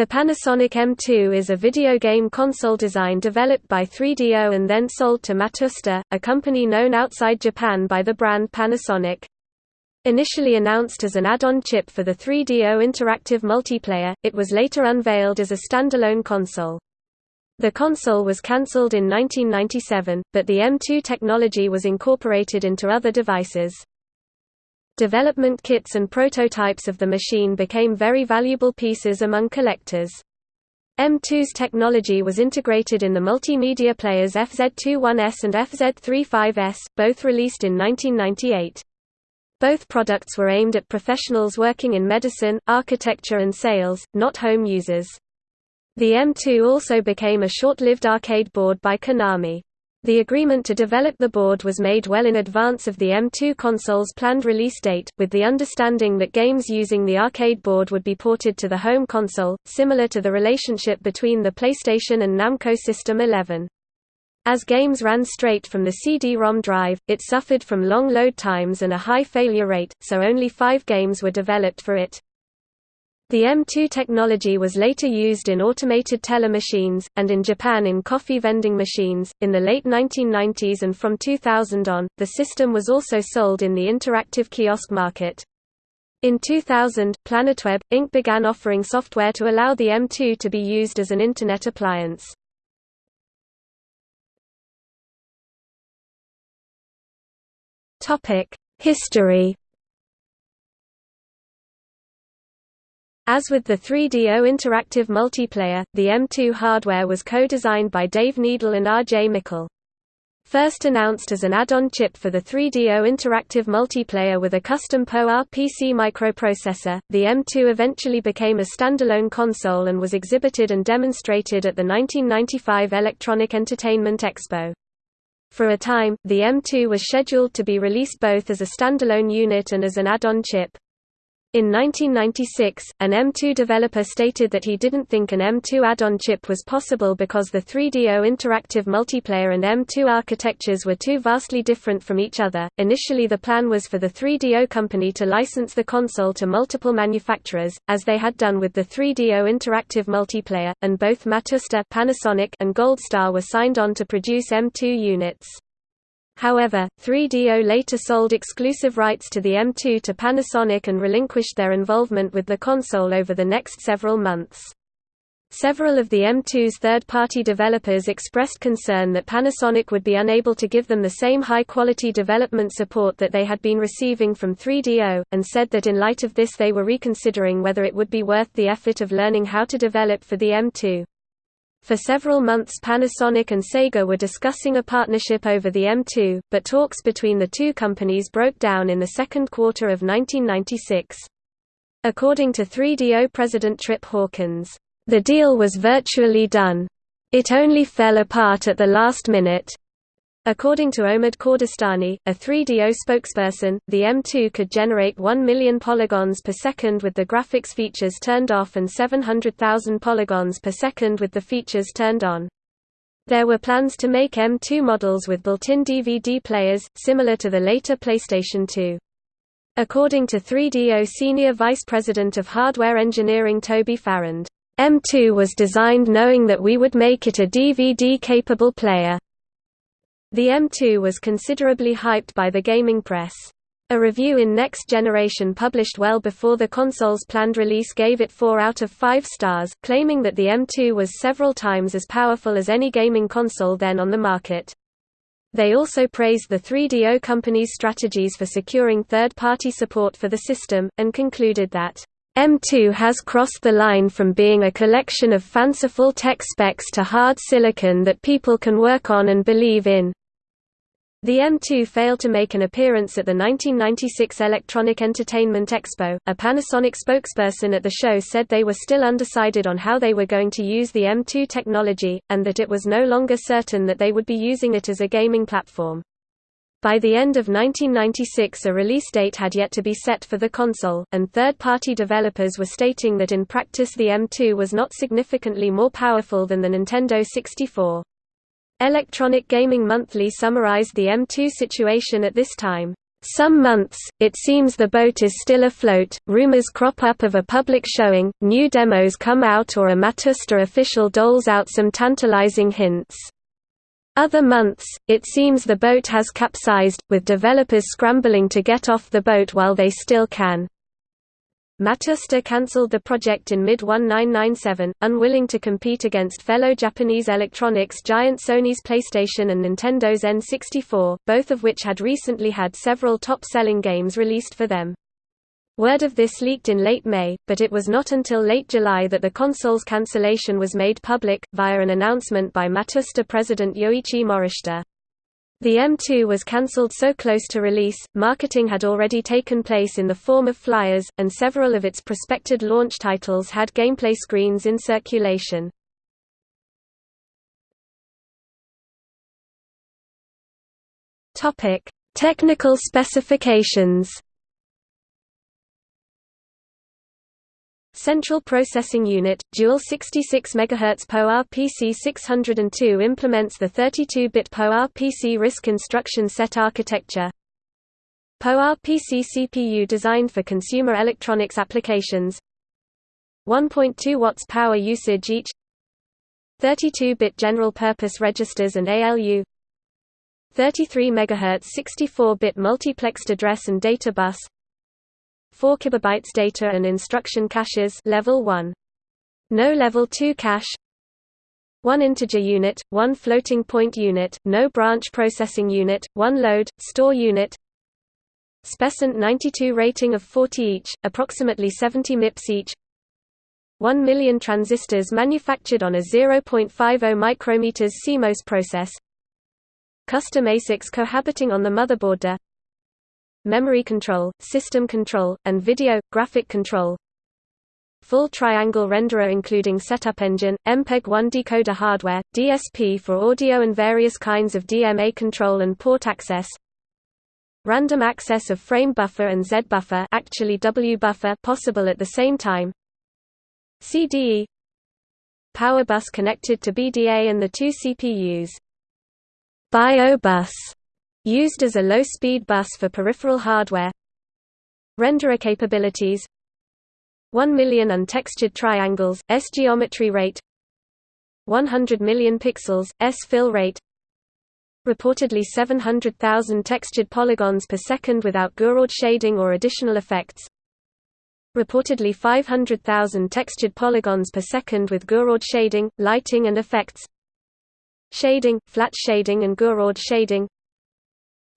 The Panasonic M2 is a video game console design developed by 3DO and then sold to Matsushita, a company known outside Japan by the brand Panasonic. Initially announced as an add-on chip for the 3DO interactive multiplayer, it was later unveiled as a standalone console. The console was cancelled in 1997, but the M2 technology was incorporated into other devices. Development kits and prototypes of the machine became very valuable pieces among collectors. M2's technology was integrated in the multimedia players FZ21S and FZ35S, both released in 1998. Both products were aimed at professionals working in medicine, architecture and sales, not home users. The M2 also became a short-lived arcade board by Konami. The agreement to develop the board was made well in advance of the M2 console's planned release date, with the understanding that games using the arcade board would be ported to the home console, similar to the relationship between the PlayStation and Namco System 11. As games ran straight from the CD-ROM drive, it suffered from long load times and a high failure rate, so only five games were developed for it. The M2 technology was later used in automated teller machines, and in Japan in coffee vending machines. In the late 1990s and from 2000 on, the system was also sold in the interactive kiosk market. In 2000, PlanetWeb, Inc. began offering software to allow the M2 to be used as an Internet appliance. History As with the 3DO interactive multiplayer, the M2 hardware was co-designed by Dave Needle and R.J. Mical. First announced as an add-on chip for the 3DO interactive multiplayer with a custom PowerPC microprocessor, the M2 eventually became a standalone console and was exhibited and demonstrated at the 1995 Electronic Entertainment Expo. For a time, the M2 was scheduled to be released both as a standalone unit and as an add-on chip. In 1996, an M2 developer stated that he didn't think an M2 add-on chip was possible because the 3DO interactive multiplayer and M2 architectures were too vastly different from each other. Initially, the plan was for the 3DO company to license the console to multiple manufacturers, as they had done with the 3DO interactive multiplayer, and both Matsushita Panasonic and Goldstar were signed on to produce M2 units. However, 3DO later sold exclusive rights to the M2 to Panasonic and relinquished their involvement with the console over the next several months. Several of the M2's third-party developers expressed concern that Panasonic would be unable to give them the same high-quality development support that they had been receiving from 3DO, and said that in light of this they were reconsidering whether it would be worth the effort of learning how to develop for the M2. For several months Panasonic and Sega were discussing a partnership over the M2, but talks between the two companies broke down in the second quarter of 1996. According to 3DO president Trip Hawkins, "...the deal was virtually done. It only fell apart at the last minute. According to Omid Kordestani, a 3DO spokesperson, the M2 could generate 1 million polygons per second with the graphics features turned off and 700,000 polygons per second with the features turned on. There were plans to make M2 models with built-in DVD players, similar to the later PlayStation 2. According to 3DO Senior Vice President of Hardware Engineering Toby Farrand, M2 was designed knowing that we would make it a DVD-capable player. The M2 was considerably hyped by the gaming press. A review in Next Generation published well before the console's planned release gave it 4 out of 5 stars, claiming that the M2 was several times as powerful as any gaming console then on the market. They also praised the 3DO company's strategies for securing third-party support for the system, and concluded that, M2 has crossed the line from being a collection of fanciful tech specs to hard silicon that people can work on and believe in. The M2 failed to make an appearance at the 1996 Electronic Entertainment Expo. A Panasonic spokesperson at the show said they were still undecided on how they were going to use the M2 technology, and that it was no longer certain that they would be using it as a gaming platform. By the end of 1996 a release date had yet to be set for the console, and third-party developers were stating that in practice the M2 was not significantly more powerful than the Nintendo 64. Electronic Gaming Monthly summarized the M2 situation at this time. Some months, it seems the boat is still afloat, rumors crop up of a public showing, new demos come out or a Matsushita official doles out some tantalizing hints. Other months, it seems the boat has capsized, with developers scrambling to get off the boat while they still can. Matsushita cancelled the project in mid-1997, unwilling to compete against fellow Japanese electronics giant Sony's PlayStation and Nintendo's N64, both of which had recently had several top-selling games released for them. Word of this leaked in late May, but it was not until late July that the console's cancellation was made public, via an announcement by Matsushita president Yoichi Morishita. The M2 was cancelled so close to release, marketing had already taken place in the form of flyers, and several of its prospected launch titles had gameplay screens in circulation. Technical specifications Central Processing Unit, dual 66 MHz PowerPC 602 implements the 32-bit PowerPC RISC instruction set architecture. PowerPC CPU designed for consumer electronics applications. 1.2 watts power usage each. 32-bit general-purpose registers and ALU 33 MHz 64-bit multiplexed address and data bus 4 kilobytes data and instruction caches level 1. No level 2 cache. 1 integer unit, 1 floating point unit, no branch processing unit, 1 load, store unit. SPECint 92 rating of 40 each, approximately 70 MIPS each. 1 million transistors manufactured on a 0.50 micrometers CMOS process. Custom ASICs cohabiting on the motherboard memory control, system control, and video, graphic control. Full triangle renderer including setup engine, MPEG-1 decoder hardware, DSP for audio and various kinds of DMA control and port access. Random access of frame buffer and Z buffer actually W buffer possible at the same time. CDE Power bus connected to BDA and the two CPUs. BIO bus Used as a low-speed bus for peripheral hardware. Renderer capabilities. 1 million untextured triangles, S geometry rate. 100 million pixels, S fill rate. Reportedly 700,000 textured polygons per second without Gouraud shading or additional effects. Reportedly 500,000 textured polygons per second with Gouraud shading, lighting and effects. Shading, flat shading and Gouraud shading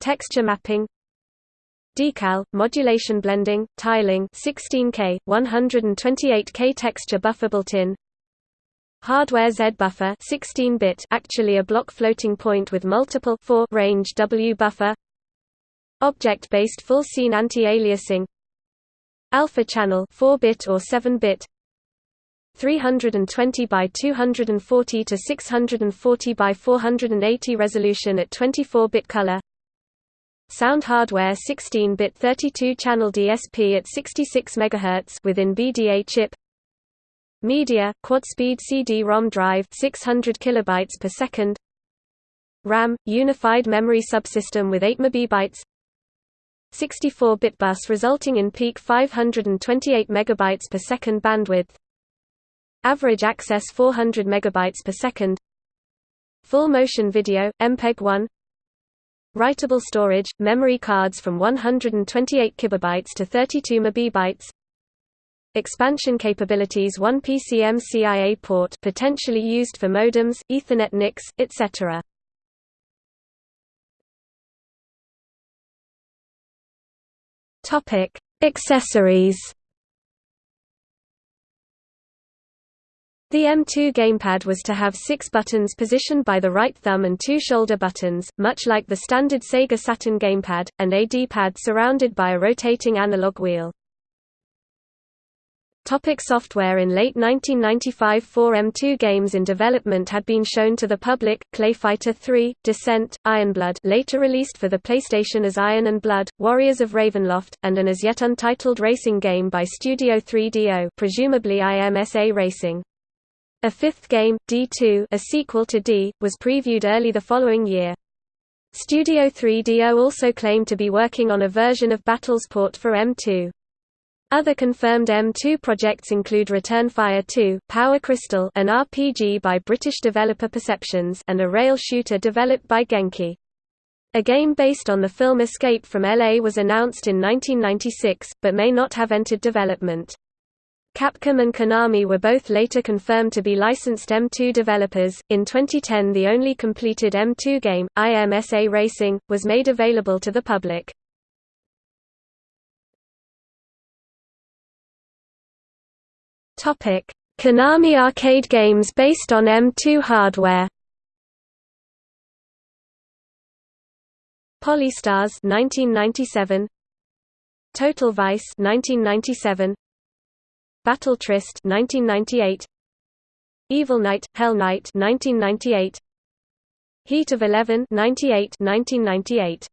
Texture mapping Decal, modulation blending, tiling 16K, 128K texture buffer built-in Hardware Z buffer 16-bit actually a block floating point with multiple 4 range W buffer Object-based full scene anti-aliasing Alpha channel 4-bit or 7-bit 320 by 240 to 640 by 480 resolution at 24-bit color Sound hardware 16-bit 32-channel DSP at 66 MHz within BDA chip. Media quad-speed CD-ROM drive 600 kilobytes per second. RAM unified memory subsystem with 8 MB. 64-bit bus resulting in peak 528 megabytes per second bandwidth. Average access 400 megabytes per second. Full motion video MPEG-1 Writable storage, memory cards from 128 kilobytes to 32 megabytes. Expansion capabilities 1 PCMCIA port potentially used for modems, Ethernet NICs, etc. Accessories The M2 gamepad was to have six buttons positioned by the right thumb and two shoulder buttons, much like the standard Sega Saturn gamepad, and a D-pad surrounded by a rotating analog wheel. Topic software In late 1995 four M2 games in development had been shown to the public, Clayfighter 3, Descent, Ironblood later released for the PlayStation as Iron and Blood, Warriors of Ravenloft, and an as yet untitled racing game by Studio 3DO presumably IMSA Racing. A fifth game, D2 a sequel to D, was previewed early the following year. Studio 3DO also claimed to be working on a version of Battlesport for M2. Other confirmed M2 projects include Return Fire 2, Power Crystal an RPG by British developer Perceptions and a rail shooter developed by Genki. A game based on the film Escape from LA was announced in 1996, but may not have entered development. Capcom and Konami were both later confirmed to be licensed M2 developers. In 2010, the only completed M2 game, IMSA Racing, was made available to the public. Topic: Konami arcade games based on M2 hardware. Polystars 1997 Total Vice 1997 Battle Tryst 1998 Evil Night Hell Night 1998 Heat of 11 98 1998